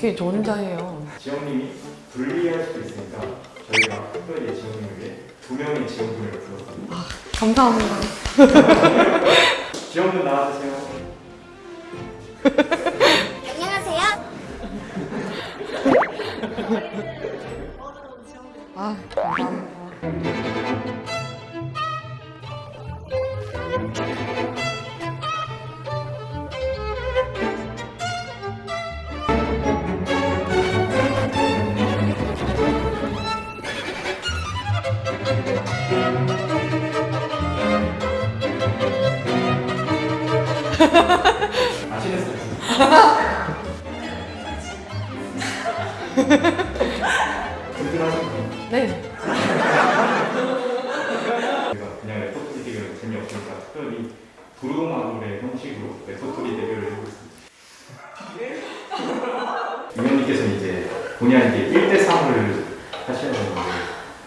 어, 어떻게 저 혼자 해요? 지영님이 불리할 수도 있으니까 저희가 특별히 지영님을 위해 두 명의 지영분을 불렀습니다. 감사합니다. 지영분 나와주세요. 위원님께서는 이제 본인에게 1대 3을 하셔야 되는데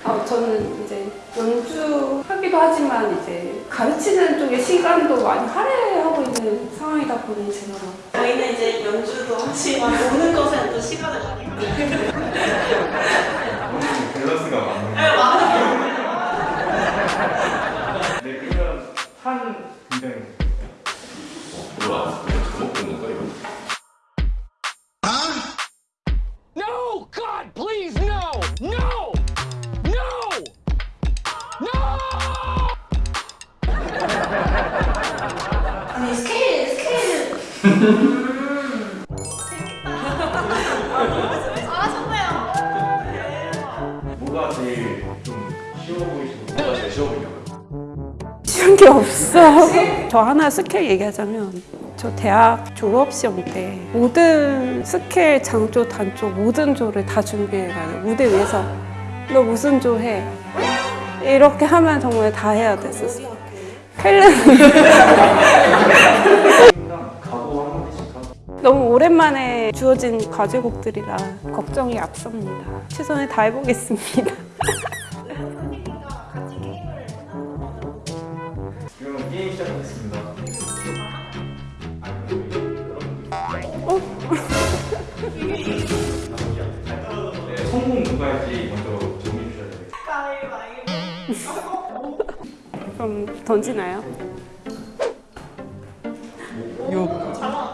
아, 저는 이제 연주하기도 하지만 이제 가르치는 쪽에 시간도 많이 할애하고 있는 상황이다 보니 제가 저희는 이제 연주도 하지만 노는 것에 또 시간을 많이. 오늘 밸런스가 맞는 네, 그러면 한 굉장히 No! 저 하나 스케일 얘기하자면 저 대학 졸업 시험 때 모든 스케일, 장조, 단조 모든 조를 다 준비해가지고 무대 위에서 너 무슨 조 해? 이렇게 하면 정말 다 해야 됐었어. 하고 너무 오랜만에 주어진 과제곡들이라 걱정이 앞섭니다. 최선을 다해보겠습니다. 그럼 던지나요? 요.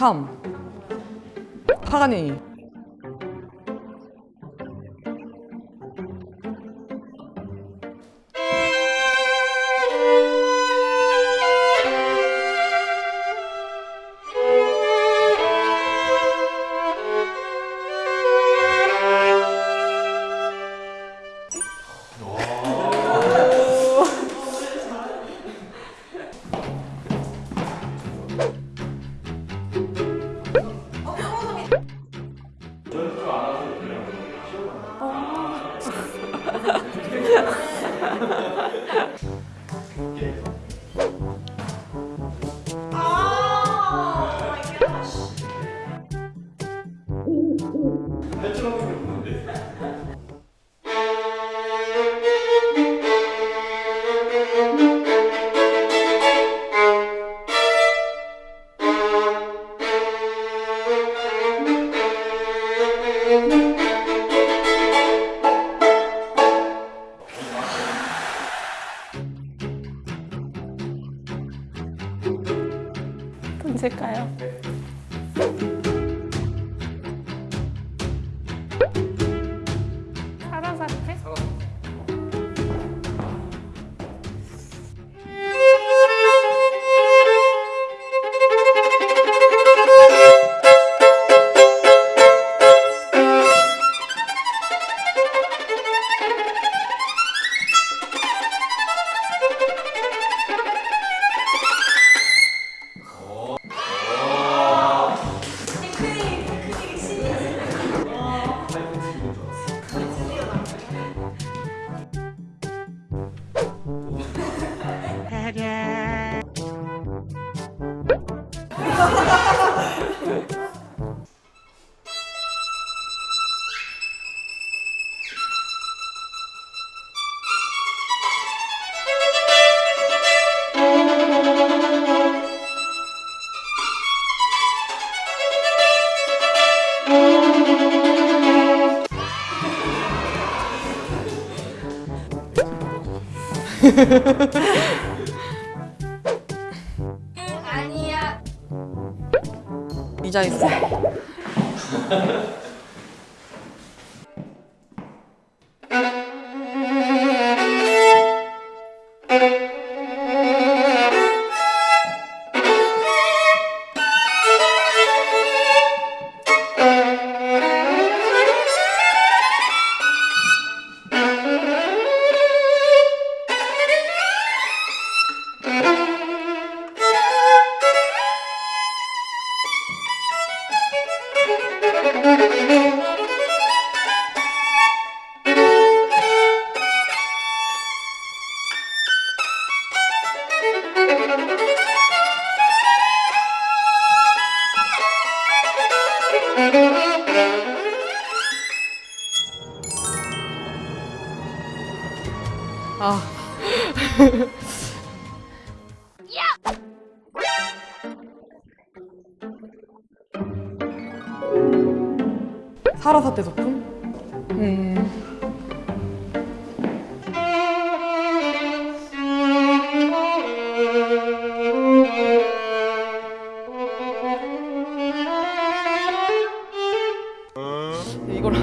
3 파가니. 의자 있어.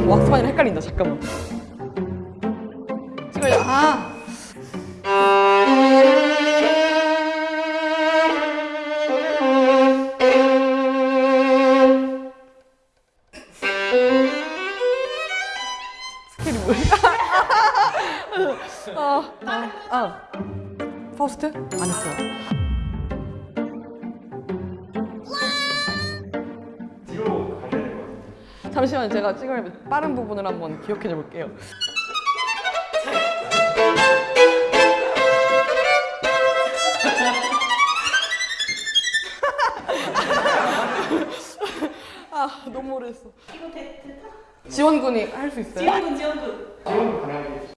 왁스반이랑 헷갈린다. 잠깐만. 찍어야 아. 잠시만 제가 찍을 빠른 부분을 한번 기억해 볼게요. 아 너무 오래했어. 이거 대, 됐다. 지원군이 할 수 있어요? 지원군 지원군. 지원 가능하게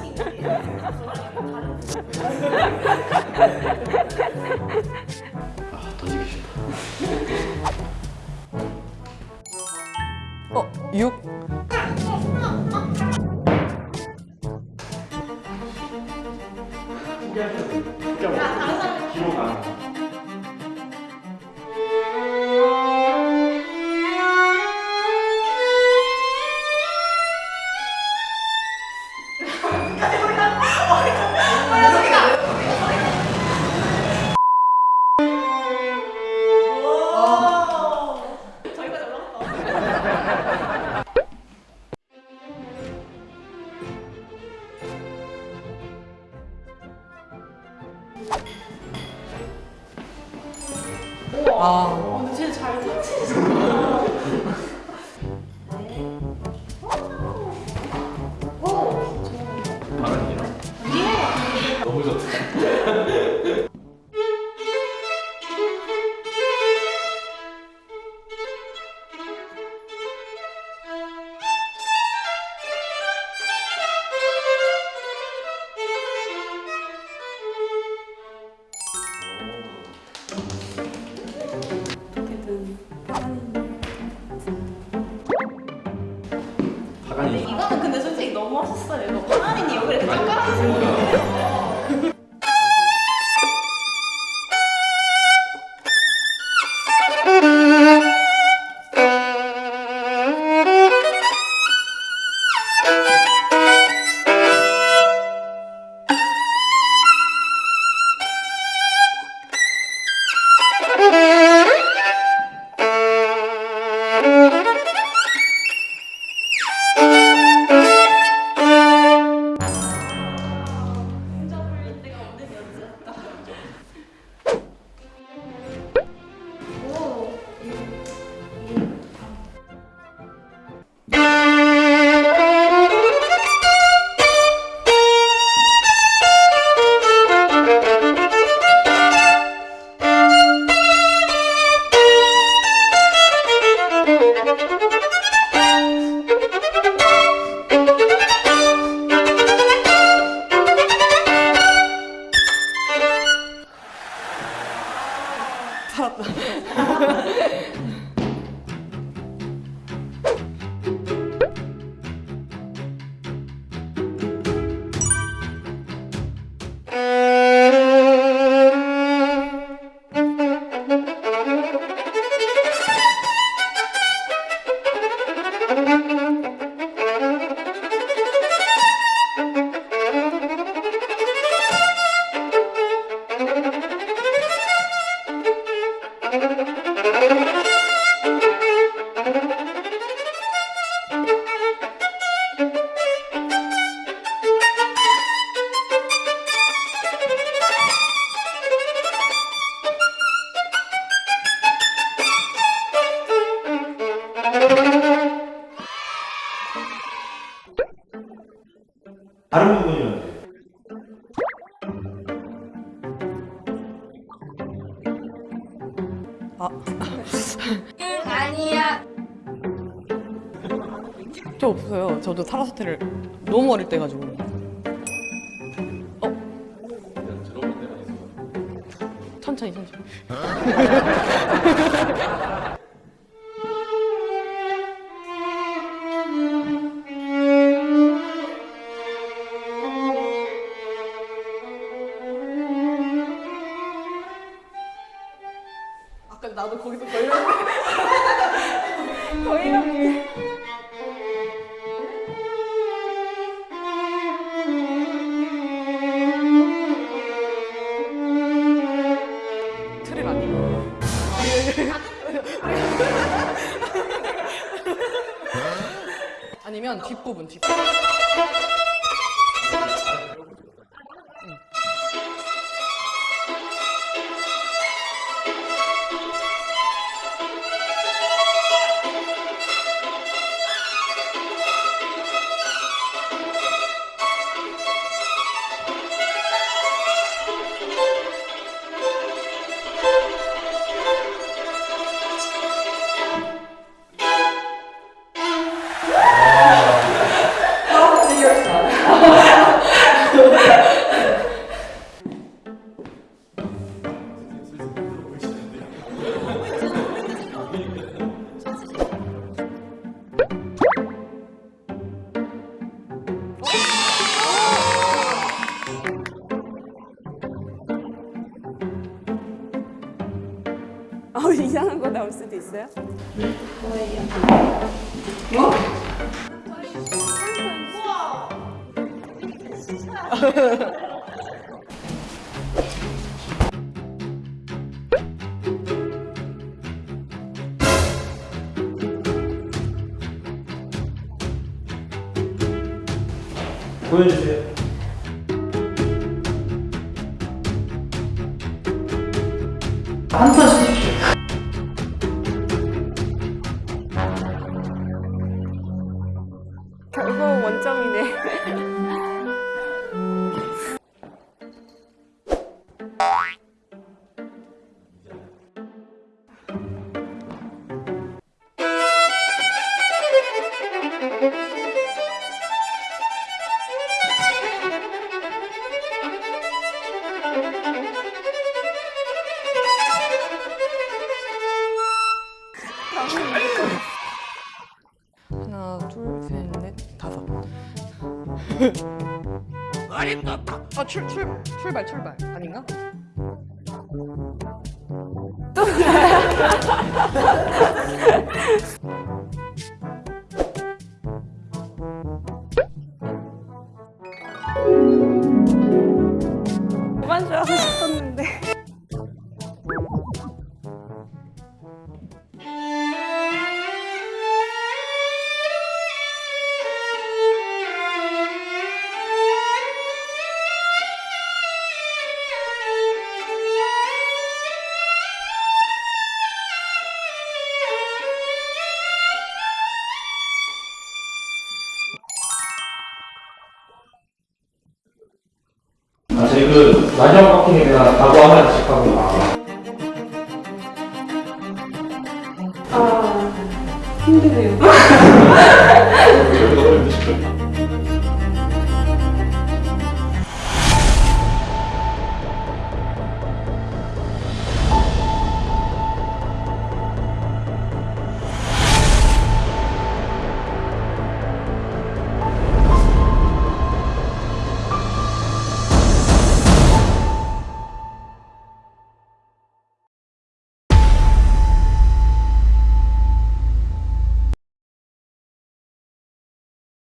다른 부분이면 아. 아니야. 저 없어요. 저도 타라사테를 너무 어릴 때 가지고. 어? 천천히 천천히. 나도 거기서 있어요? 보여주세요. 한판 출, 출, 출발, 출발. 아닌가? 그 홈마킹이나 가구 하나씩 하고 아. 힘드네요.